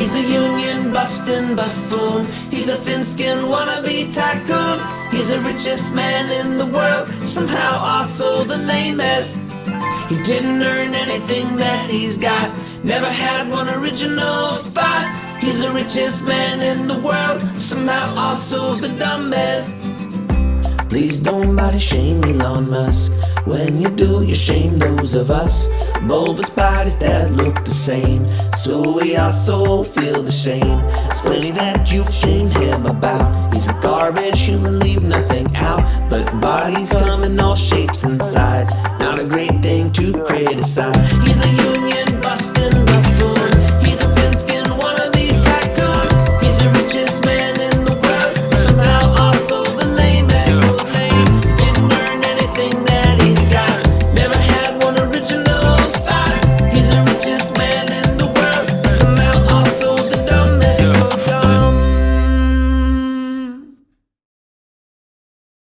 He's a union busting buffoon. He's a thin-skinned wannabe tycoon. He's the richest man in the world, somehow also the lamest. He didn't earn anything that he's got, never had one original thought. He's the richest man in the world, somehow also the dumbest. Please don't body shame Elon Musk. When you do, you shame those of us. Bulbous bodies that look the same. So we also feel the shame. It's plenty that you shame him about. He's a garbage human, leave nothing out. But bodies come in all shapes and size. Not a great thing to criticize. He's a.